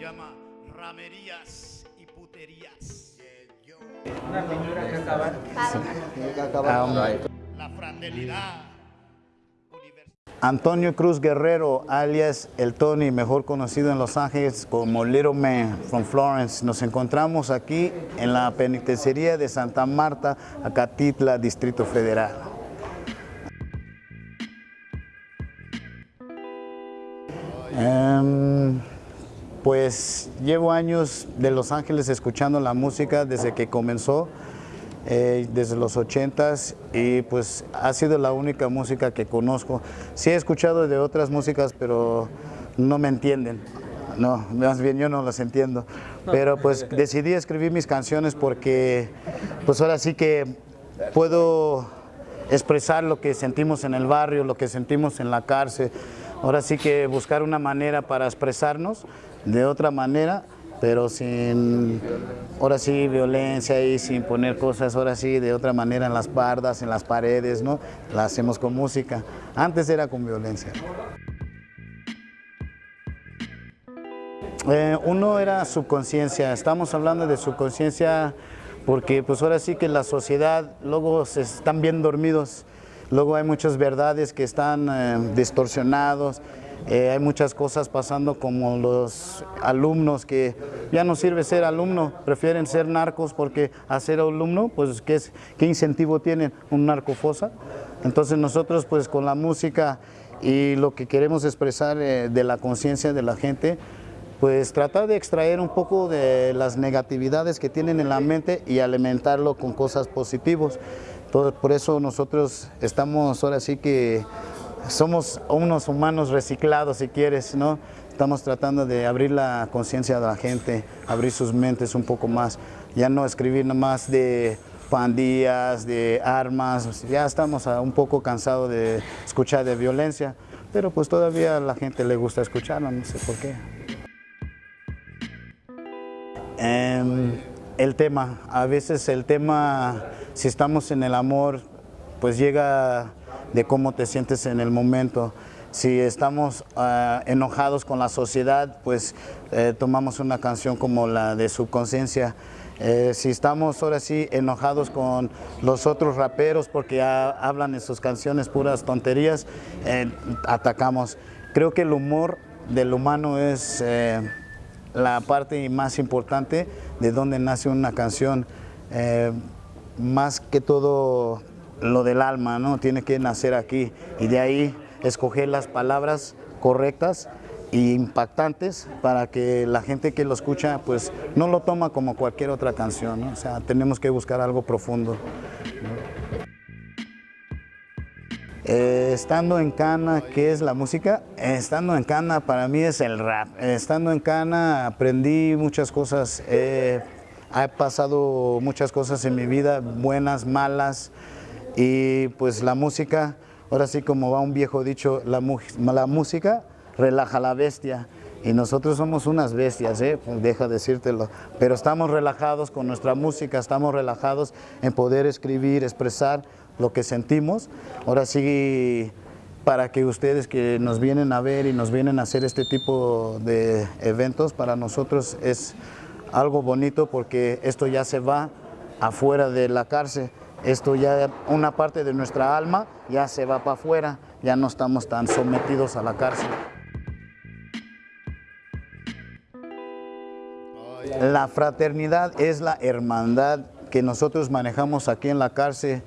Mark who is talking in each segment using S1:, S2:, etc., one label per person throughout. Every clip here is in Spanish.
S1: llama Ramerías y Puterías.
S2: Una pintura que acabar.
S1: La fraternidad.
S3: Antonio Cruz Guerrero, alias El Tony, mejor conocido en Los Ángeles como Little Man from Florence. Nos encontramos aquí en la penitenciaría de Santa Marta, Acatitla, Distrito Federal. Em, pues llevo años de Los Ángeles escuchando la música desde que comenzó. Eh, desde los 80s y pues ha sido la única música que conozco. Sí he escuchado de otras músicas, pero no me entienden. No, más bien yo no las entiendo. Pero pues decidí escribir mis canciones porque pues ahora sí que puedo expresar lo que sentimos en el barrio, lo que sentimos en la cárcel. Ahora sí que buscar una manera para expresarnos de otra manera pero sin, ahora sí, violencia y sin poner cosas, ahora sí, de otra manera en las bardas, en las paredes, ¿no? La hacemos con música. Antes era con violencia. Eh, uno era subconsciencia, estamos hablando de subconsciencia porque pues ahora sí que la sociedad luego se están bien dormidos, luego hay muchas verdades que están eh, distorsionados, eh, hay muchas cosas pasando como los alumnos que ya no sirve ser alumno, prefieren ser narcos porque a ser alumno, pues ¿qué, incentivo tienen? Un narcofosa. Entonces nosotros pues con la música y lo que queremos expresar eh, de la conciencia de la gente, pues tratar de extraer un poco de las negatividades que tienen en la mente y alimentarlo con cosas positivas. Por eso nosotros estamos ahora sí que somos unos humanos reciclados, si quieres, ¿no? Estamos tratando de abrir la conciencia de la gente, abrir sus mentes un poco más, ya no escribir más de pandillas, de armas, ya estamos un poco cansados de escuchar de violencia, pero pues todavía a la gente le gusta escucharlo, no sé por qué. Em, el tema, a veces el tema, si estamos en el amor, pues llega de cómo te sientes en el momento. Si estamos ah, enojados con la sociedad, pues eh, tomamos una canción como la de Subconsciencia. Eh, si estamos ahora sí enojados con los otros raperos porque hablan en sus canciones puras tonterías, eh, atacamos. Creo que el humor del humano es la parte más importante de donde nace una canción. más que todo lo del alma, ¿no? Tiene que nacer aquí y de ahí escoger las palabras correctas e impactantes para que la gente que lo escucha pues no lo toma como cualquier otra canción, o sea, tenemos que buscar algo profundo. Eh, estando en Cana, ¿qué es la música? estando en Cana para mí es el rap. estando en Cana aprendí muchas cosas, he pasado muchas cosas en mi vida, buenas, malas, y pues la música, ahora sí como va un viejo dicho, la, la música relaja la bestia. Y nosotros somos unas bestias, ¿eh? Deja decírtelo. Pero estamos relajados con nuestra música, estamos relajados en poder escribir, expresar lo que sentimos. Ahora sí, para que ustedes que nos vienen a ver y nos vienen a hacer este tipo de eventos, para nosotros es algo bonito porque esto ya se va afuera de la cárcel esto ya, una parte de nuestra alma ya se va para afuera, ya no estamos tan sometidos a la cárcel. La fraternidad es la hermandad que nosotros manejamos aquí en la cárcel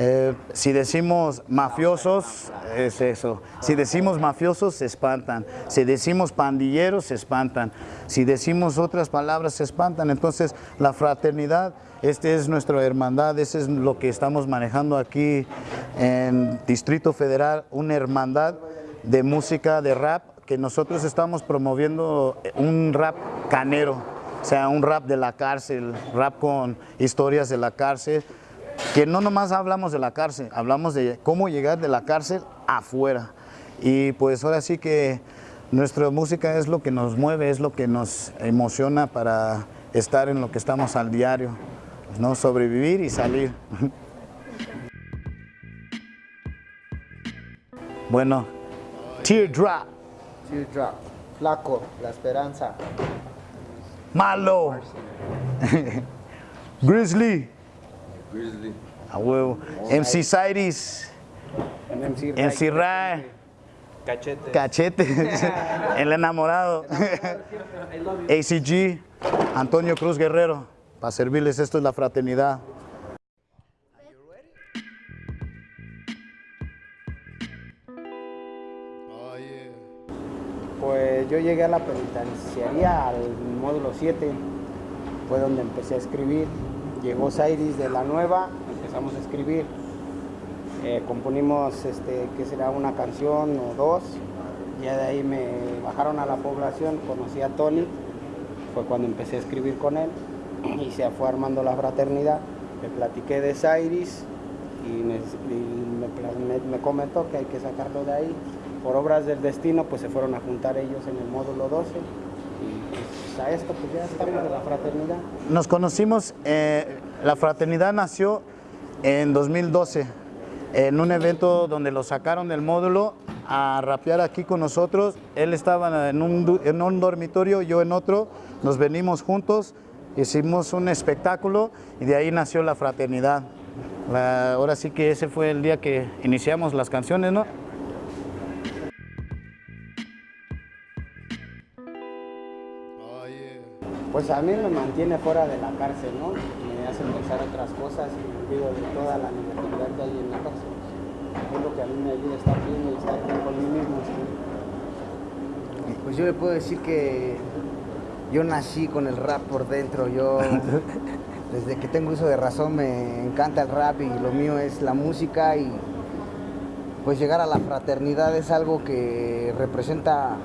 S3: eh, si decimos mafiosos, es eso. Si decimos mafiosos, se espantan. Si decimos pandilleros, se espantan. Si decimos otras palabras, se espantan. Entonces, la fraternidad, esta es nuestra hermandad, eso es lo que estamos manejando aquí en Distrito Federal, una hermandad de música, de rap, que nosotros estamos promoviendo un rap canero, o sea, un rap de la cárcel, rap con historias de la cárcel, que no nomás hablamos de la cárcel, hablamos de cómo llegar de la cárcel afuera. Y pues ahora sí que nuestra música es lo que nos mueve, es lo que nos emociona para estar en lo que estamos al diario, ¿no? sobrevivir y salir. bueno, Teardrop.
S2: Teardrop, Flaco, La Esperanza.
S3: Malo. Grizzly.
S4: Grizzly.
S3: A huevo. MC Cyrus.
S2: MC
S3: MC Ray.
S2: Cachete.
S3: Cachete. El enamorado. ACG. Antonio Cruz Guerrero. Para servirles, esto es la fraternidad.
S2: Pues yo llegué a la penitenciaría al módulo 7, fue donde empecé a escribir. Llegó Sairis de la nueva, empezamos a escribir. Eh, componimos, este, que será una canción o dos. Ya de ahí me bajaron a la población, conocí a Tony, fue cuando empecé a escribir con él y se fue armando la fraternidad. Le platiqué de Sairis y, me, comentó que hay que sacarlo de ahí. Por obras del destino, pues se fueron a juntar ellos en el módulo 12 a esto pues ya estamos la fraternidad.
S3: Nos conocimos, eh, la fraternidad nació en 2012, en un evento donde lo sacaron del módulo a rapear aquí con nosotros. Él estaba en un, en un dormitorio, yo en otro, nos venimos juntos, hicimos un espectáculo y de ahí nació la fraternidad. Ahora sí que ese fue el día que iniciamos las canciones, ¿no?
S2: Pues a mí me mantiene fuera de la cárcel, ¿no? Me hace pensar otras cosas y me olvido de toda la negatividad que hay en la cárcel. Es lo que a mí me ayuda a estar bien y estar bien con mí mismo. ¿sí?
S5: Pues yo le puedo decir que yo nací con el rap por dentro. Yo, desde que tengo uso de razón, me encanta el rap y lo mío es la música. Y pues llegar a la fraternidad es algo que representa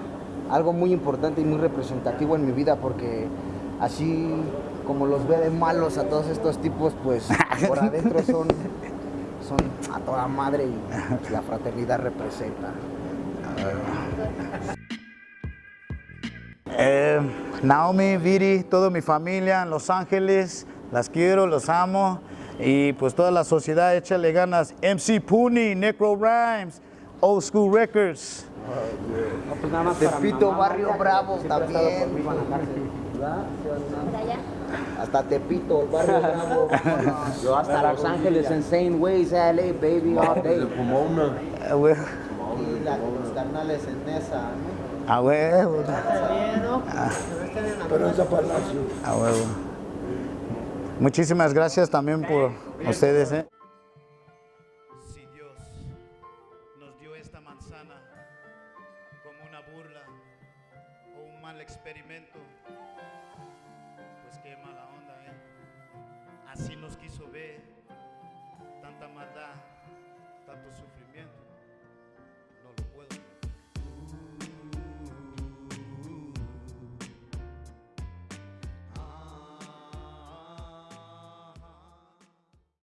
S5: algo muy importante y muy representativo en mi vida, porque así como los ve de malos a todos estos tipos, pues por adentro son, son a toda madre y la fraternidad representa.
S3: Eh, Naomi, Viri, toda mi familia en Los Ángeles, las quiero, los amo. Y pues toda la sociedad, échale ganas. MC Puni, Necro Rhymes, Old School Records.
S2: Pues nada más
S5: Tepito,
S2: mamá,
S5: Barrio Bravo también. Hasta Tepito, Barrio Bravo. Yo hasta
S2: Para
S5: Los Ángeles. Insane Ways, LA, baby, all
S4: De
S5: day.
S4: Pomona.
S3: Ah.
S5: Y la con los carnales en esa, ¿no?
S3: Ah, huevo.
S4: Pero esa Palacio.
S3: Ah, huevo. Muchísimas gracias también por ustedes. ¿eh?
S1: Así nos quiso